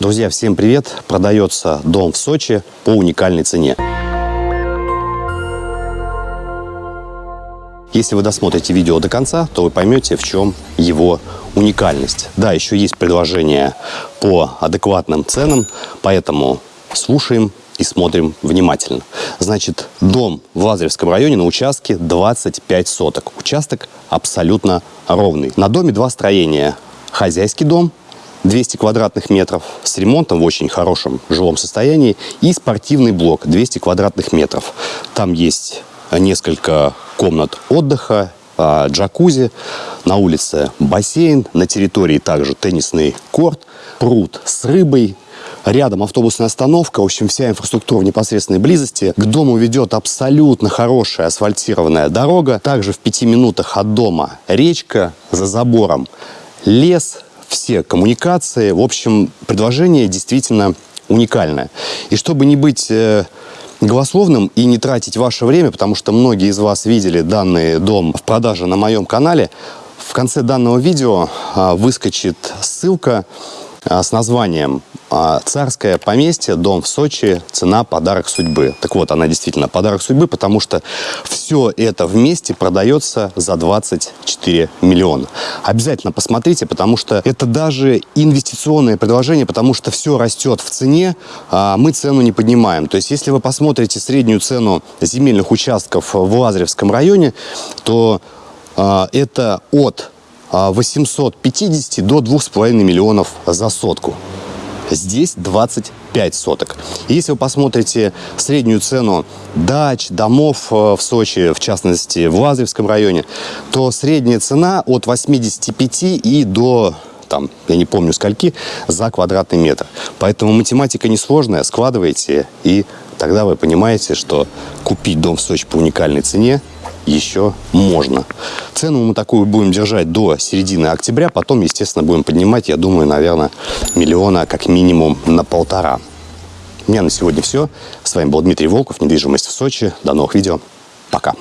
Друзья, всем привет! Продается дом в Сочи по уникальной цене. Если вы досмотрите видео до конца, то вы поймете, в чем его уникальность. Да, еще есть предложение по адекватным ценам, поэтому слушаем и смотрим внимательно. Значит, дом в Лазаревском районе на участке 25 соток. Участок абсолютно ровный. На доме два строения. Хозяйский дом 200 квадратных метров с ремонтом в очень хорошем жилом состоянии и спортивный блок 200 квадратных метров. Там есть несколько комнат отдыха, а, джакузи, на улице бассейн, на территории также теннисный корт, пруд с рыбой, Рядом автобусная остановка, в общем, вся инфраструктура в непосредственной близости. К дому ведет абсолютно хорошая асфальтированная дорога. Также в пяти минутах от дома речка, за забором лес, все коммуникации. В общем, предложение действительно уникальное. И чтобы не быть э, голословным и не тратить ваше время, потому что многие из вас видели данный дом в продаже на моем канале. В конце данного видео а, выскочит ссылка а, с названием «Царское поместье, дом в Сочи, цена подарок судьбы». Так вот, она действительно подарок судьбы, потому что все это вместе продается за 24 миллиона. Обязательно посмотрите, потому что это даже инвестиционное предложение, потому что все растет в цене, а мы цену не поднимаем. То есть, если вы посмотрите среднюю цену земельных участков в Лазаревском районе, то это от 850 до 2,5 миллионов за сотку. Здесь 25 соток. Если вы посмотрите среднюю цену дач, домов э, в Сочи, в частности в Лазаревском районе, то средняя цена от 85 и до там, я не помню скольки, за квадратный метр. Поэтому математика несложная, складывайте, и тогда вы понимаете, что купить дом в Сочи по уникальной цене еще можно. Цену мы такую будем держать до середины октября, потом, естественно, будем поднимать, я думаю, наверное, миллиона как минимум на полтора. У меня на сегодня все. С вами был Дмитрий Волков, недвижимость в Сочи. До новых видео. Пока.